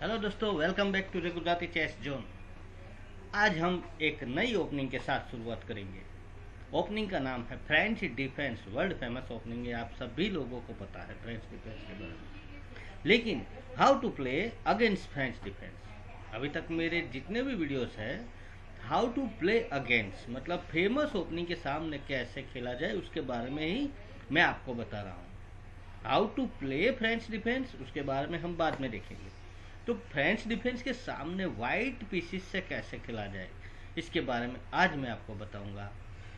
Hello दोस्तों welcome back to the Gujarati chess zone आज हम एक नई ओपनिंग के साथ शुरुआत करेंगे। ओपनिंग का नाम है French defence world famous opening है आप सभी लोगों को पता है फ्रेंच डिफेंस के बारे में। लेकिन how to play against French defence अभी तक मेरे जितने भी वीडियोस हैं हाउ टू प्ले अगेंस्ट मतलब फ़ेमस ओपनिंग के सामने कैसे खेला जाए उसके बारे में ही मैं आपको बता रहा हूँ। How to play French defence उसके बारे में हम बाद में देखेंगे। तो फ्रेंच डिफेंस के सामने वाइट पीसीस से कैसे खेला जाए, इसके बारे में आज मैं आपको बताऊँगा।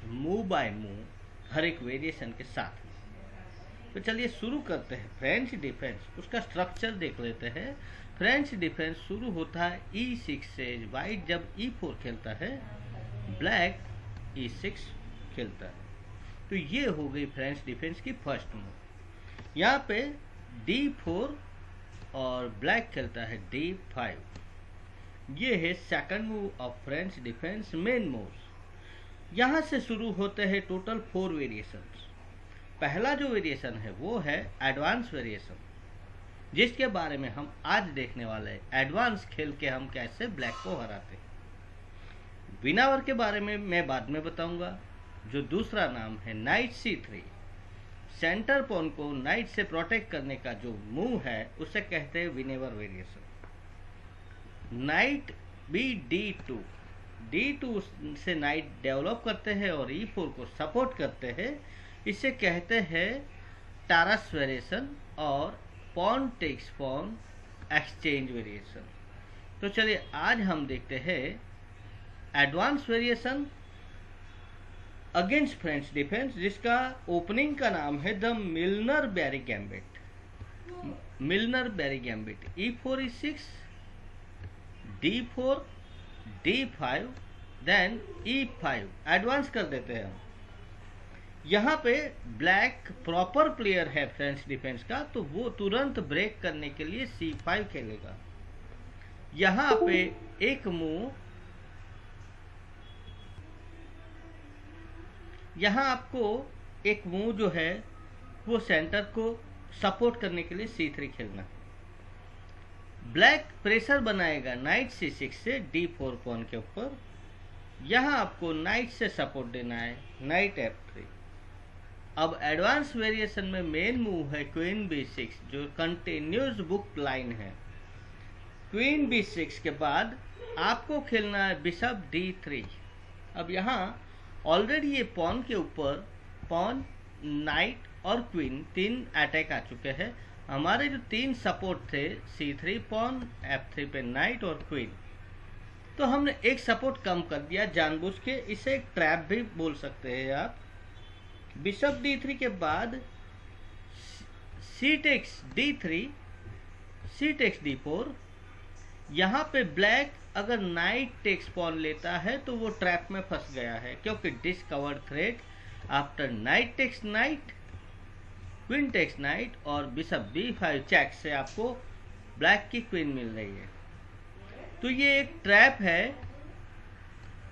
मूव बाय मूव हर एक वेरिएशन के साथ तो चलिए शुरू करते हैं। फ्रेंच डिफेंस उसका स्ट्रक्चर देख लेते हैं। फ्रेंच डिफेंस शुरू होता है ई सिक्स से वाइट जब ई e फोर खेलता है ब्लैक ई सिक्स खेलता है। तो ये हो गई फ्रेंच डिफेंस की फ़र्स्ट मूव यहाँ पे डी फोर और ब्लैक खेलता है डी फाइव ये है second move of French defence main move यहाँ से शुरू होते हैं टोटल फोर वेरिएशन पहला जो वेरिएशन है वो है एडवांस वेरिएशन जिसके बारे में हम आज देखने वाले हैं। एडवांस खेल के हम कैसे ब्लैक को हराते हैं। विनावर के बारे में मैं बाद में बताऊँगा। जो दूसरा नाम है knight c three center pawn को नाइट से प्रोटेक्ट करने का जो मूव है, उसे कहते हैं Winawer variation. Knight B D two. D two से नाइट डेवलप करते हैं और ई फोर को सपोर्ट करते हैं। इसे कहते हैं टारस वेरिएशन और pawn takes pawn exchange variation. तो चलिए, आज हम देखते हैं advance variation against French defence जिसका ओपनिंग का नाम है the Milner Barry gambit. Milner Barry gambit. E four E six D four D five then E five advance कर देते हैं हम। यहाँ पे ब्लैक प्रॉपर प्लेयर है फ्रेंच डिफेंस का तो वो तुरंत ब्रेक करने के लिए सी फाइव खेलेगा। यहाँ पे एक मूव यहाँ आपको एक मूव जो है, वो सेंटर को सपोर्ट करने के लिए सी थ्री खेलना ब्लैक प्रेशर बनाएगा नाइट सी सिक्स से डी फोर पॉन के ऊपर। यहाँ आपको नाइट से सपोर्ट देना है नाइट एफ़ थ्री अब एडवांस वेरिएशन में मेन मूव है क्वीन बी सिक्स जो कंटिन्यूस बुक लाइन है। क्वीन बी सिक्स के बाद आपको खेलना है बिशप डी थ्री अब यहाँ ऑलरेडी ये पॉन के ऊपर पॉन नाइट और क्वीन तीन अटैक आ चुके हैं। हमारे जो तीन सपोर्ट थे C three pawn F three पे नाइट और क्वीन तो हमने एक सपोर्ट कम कर दिया जानबूझ के। इसे एक ट्रैप भी बोल सकते हैं आप। बिशप डी थ्री के बाद C takes D three C takes D four यहाँ पे ब्लैक अगर नाइट टेक्स पॉन लेता है तो वो ट्रैप में फंस गया है, क्योंकि discovered threat after knight takes knight queen takes knight और बिशप बी फाइव चेक से आपको ब्लैक की क्वीन मिल रही है। तो ये एक ट्रैप है।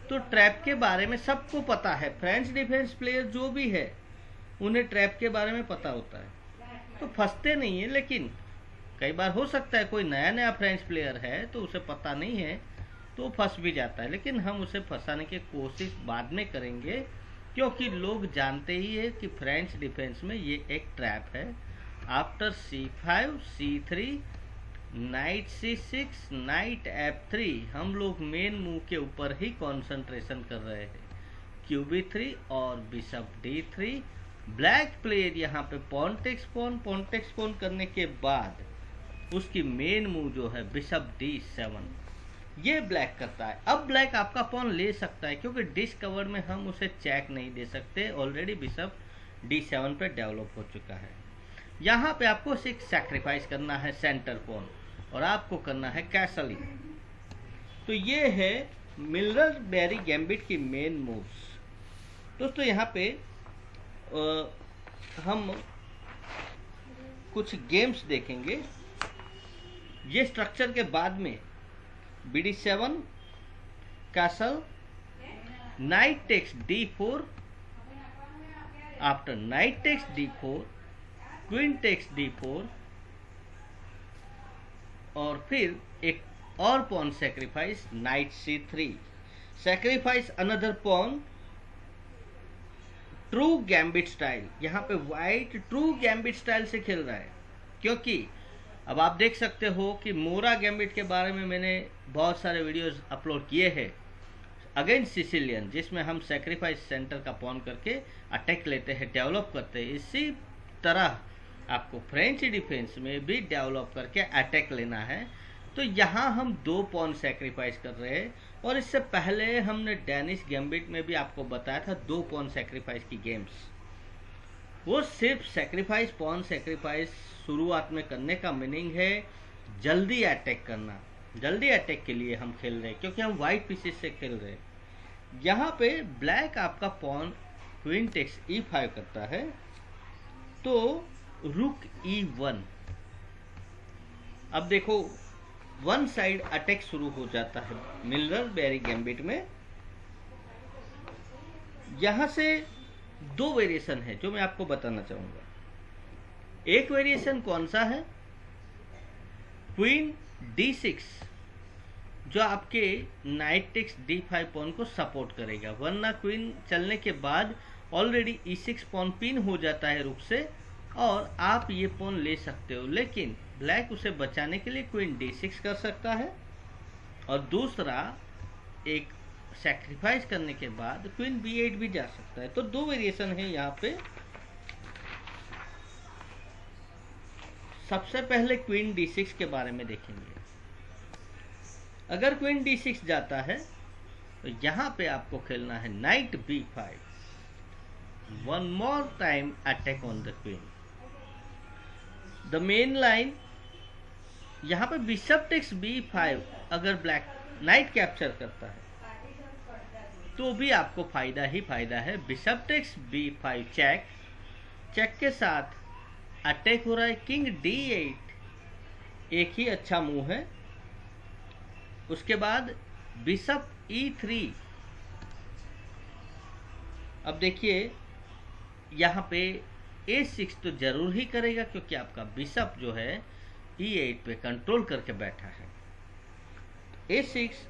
तो ट्रैप के बारे में सबको पता है। फ्रेंच डिफेंस प्लेयर जो भी है, उन्हें ट्रैप के बारे में पता होता है। तो फंसते नहीं है, लेकिन कई बार हो सकता है कोई नया नया फ्रेंच प्लेयर है तो उसे पता नहीं है तो फंस भी जाता है। लेकिन हम उसे फंसाने की कोशिश बाद में करेंगे, क्योंकि लोग जानते ही है कि फ्रेंच डिफेंस में ये एक ट्रैप है। After C five C three knight C six knight F three हम लोग मेन मूव के ऊपर ही कंसंट्रेशन कर रहे हैं। क्यू बी थ्री और bishop D three black player यहाँ पे पॉन्टेक्स पोन पॉन्टेक्स पोन करने के बाद उसकी मेन मूव जो है बिशप डी सेवन ये ब्लैक करता है। अब ब्लैक आपका पॉन ले सकता है क्योंकि डिस्कवर में हम उसे चेक नहीं दे सकते। ऑलरेडी बिशप डी सेवन पर डेवलप हो चुका है। यहाँ पे आपको सिक्स सेक्रीफाइस करना है सेंटर पॉन और आपको करना है कैसली तो ये है मिलर बेरी गैम्बिट की मेन मूव्स दोस्तों यहाँ पे आ, हम कुछ गेम्स देखेंगे। ये स्ट्रक्चर के बाद में B D seven castle knight takes D four after knight takes D four queen takes D four और फिर एक और pawn sacrifice knight C three sacrifice another pawn true gambit style यहाँ पे वाइट ट्रू गैम्बिट स्टाइल से खेल रहा है। क्योंकि अब आप देख सकते हो कि मोरा गैम्बिट के बारे में मैंने बहुत सारे वीडियोस अपलोड किए हैं। अगेंस्ट सिसिलियन जिसमें हम सेक्रीफाइस सेंटर का पॉन करके अटैक लेते हैं डेवलप करते हैं। इसी तरह आपको फ्रेंच डिफेंस में भी डेवलप करके अटैक लेना है। तो यहाँ हम दो पॉन सेक्रीफाइस कर रहे हैं और इससे पहले हमने डेनिस गैम्बिट में भी आपको बताया था दो पॉन सेक्रीफाइस की गेम्स वो सिर्फ़ सेक्रीफाइस पॉन सेक्रीफाइस शुरुआत में करने का मीनिंग है जल्दी अटैक करना। जल्दी अटैक के लिए हम खेल रहे हैं, क्योंकि हम वाइट पीसेस से खेल रहे हैं। यहाँ पे ब्लैक आपका pawn queen takes E five करता है तो रुक ई वन अब देखो वन साइड अटैक शुरू हो जाता है मिलर बेरी गैम्बिट में। यहाँ से दो वेरिएशन है, जो मैं आपको बताना चाहूँगा। एक वेरिएशन कौन सा है? क्वीन डी सिक्स जो आपके knight takes D five pawn को सपोर्ट करेगा। वरना क्वीन चलने के बाद already E six pawn pin हो जाता है रुक से, और आप ये पॉन ले सकते हो। लेकिन ब्लैक उसे बचाने के लिए क्वीन डी सिक्स कर सकता है। और दूसरा, एक सेक्रीफाइस करने के बाद क्वीन बी एट भी जा सकता है। तो दो वेरिएशन है यहाँ पे। सबसे पहले क्वीन डी सिक्स के बारे में देखेंगे। अगर क्वीन डी सिक्स जाता है तो यहाँ पे आपको खेलना है knight B five one more time attack on the queen the main line यहाँ पे बिशप टेक्स बी फाइव अगर ब्लैक नाइट कैप्चर करता है तो भी आपको फ़ायदा ही फ़ायदा है। Bishop takes B five check check के साथ अटैक हो रहा है किंग डी एट एक ही अच्छा मूव है। उसके बाद बिशप ई थ्री अब देखिए, यहाँ पे ए सिक्स तो ज़रूर ही करेगा क्योंकि आपका बिशप जो है ई e एट पे कंट्रोल करके बैठा है। ए सिक्स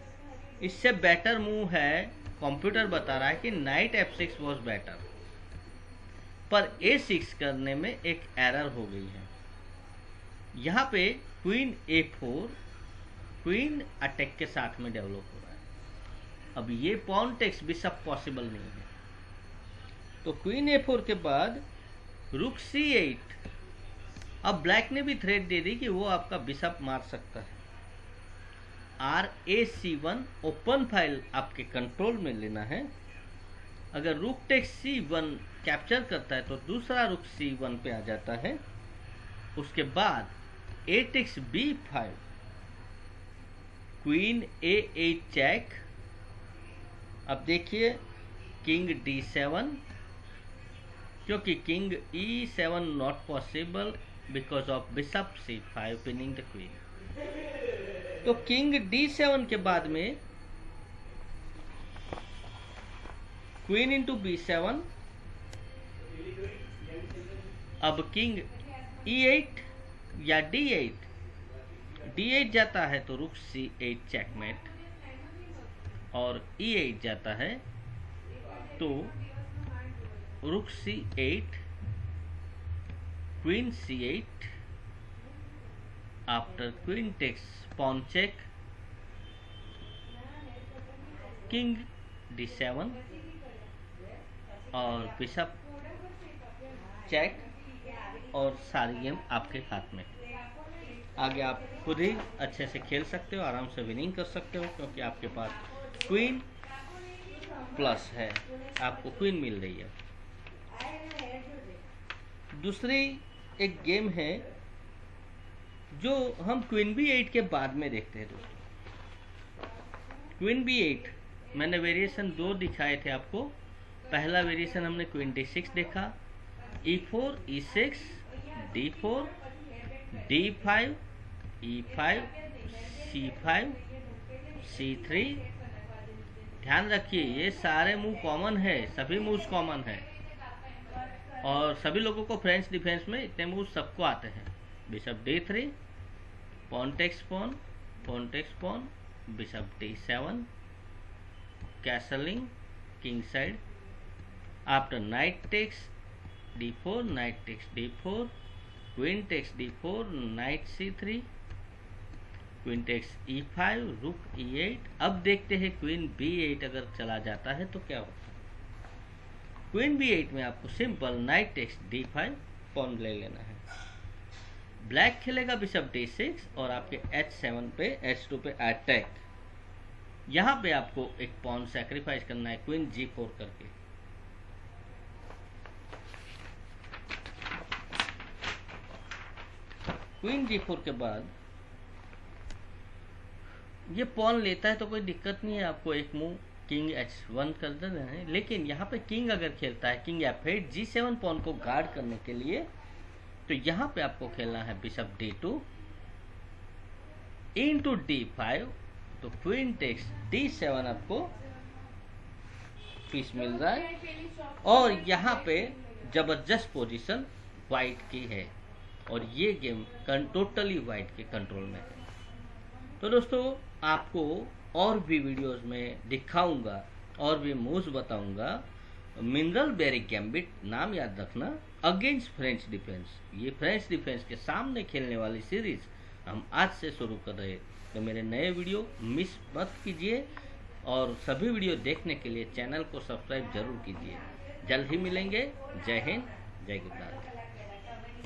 इससे बेटर मूव है। कंप्यूटर बता रहा है कि knight F six was better पर ए सिक्स करने में एक एरर हो गई है। यहाँ पे queen A four queen attack के साथ में डेवलप हो रहा है। अब ये पॉन टेक्स भी सब पॉसिबल नहीं है। तो क्वीन ए फोर के बाद रुक सी एट अब ब्लैक ने भी थ्रेड दे दी कि वो आपका बिशप मार सकता है। R A C one open file आपके कंट्रोल में लेना है। अगर रुक टेक्स सी वन कैप्चर करता है तो दूसरा रुक सी वन पे आ जाता है। उसके बाद A takes B five queen A eight check अब देखिए किंग डी सेवन क्योंकि king E seven not possible because of of bishop c5 pinning the queen तो किंग डी सेवन के बाद में क्वीन इंटू बी सेवन, अब king E eight या d8 d8 जाता है तो रुक सी एट चेकमेट और ई एट जाता है तो रुक c8 queen c8 after queen takes pawn check. King d7 और बिशप चेक और सारी गेम आपके हाथ में। आगे आप खुद ही अच्छे से खेल सकते हो, आराम से विनिंग कर सकते हो, क्योंकि आपके पास क्वीन प्लस है। आपको क्वीन मिल रही है। दूसरी एक गेम है जो हम क्वीन बी एट के बाद में देखते हैं दोस्तों। क्वीन बी एट मैंने वेरिएशन दो दिखाए थे आपको। पहला वेरिएशन हमने क्वीन डी सिक्स देखा। E four E six D four D five E five C five C three ध्यान रखिए, ये सारे मूव कॉमन है, सभी मूव्स कॉमन है। और सभी लोगों को फ्रेंच डिफेंस में इतने मूव सबको आते हैं। D three pawn takes pawn pawn takes pawn bishop d7 castling king side after knight takes d4 knight takes d4 queen takes d4 knight c3 queen takes E five rook E eight अब देखते हैं queen B eight अगर चला जाता है तो क्या होता है क्वीन बी एट में आपको simple knight takes D five pawn ले लेना है ब्लैक खेलेगा बिशप डी सिक्स और आपके एच सेवन पे, एच टू पे अटैक यहाँ पे आपको एक पॉन सेक्रीफाइस करना है क्वीन जी फोर करके। क्वीन जी फोर के बाद ये पॉन लेता है तो कोई दिक्कत नहीं है, आपको एक मूव किंग एच वन कर देना है। लेकिन यहाँ पे किंग अगर खेलता है king F eight G seven pawn को गार्ड करने के लिए तो यहाँ पे आपको खेलना है bishop D two into D five तो क्वीन टेक्स डी सेवन आपको पीस मिल रहा है। और यहाँ पे ज़बरदस्त पोजीशन वाइट की है। और ये गेम टोटली वाइट के कंट्रोल में है। तो दोस्तों, आपको और भी वीडियोस में दिखाऊँगा, और भी मूव्स बताऊँगा। मिनरल बेरिक गैम्बिट नाम याद रखना। अगेंस्ट फ्रेंच डिफेंस ये फ्रेंच डिफेंस के सामने खेलने वाली सीरीज़ हम आज से शुरू कर रहे हैं। तो मेरे नए वीडियो मिस मत कीजिए और सभी वीडियो देखने के लिए चैनल को सब्सक्राइब ज़रूर कीजिए। जल्द ही मिलेंगे। जय हिंद। जय गुजरात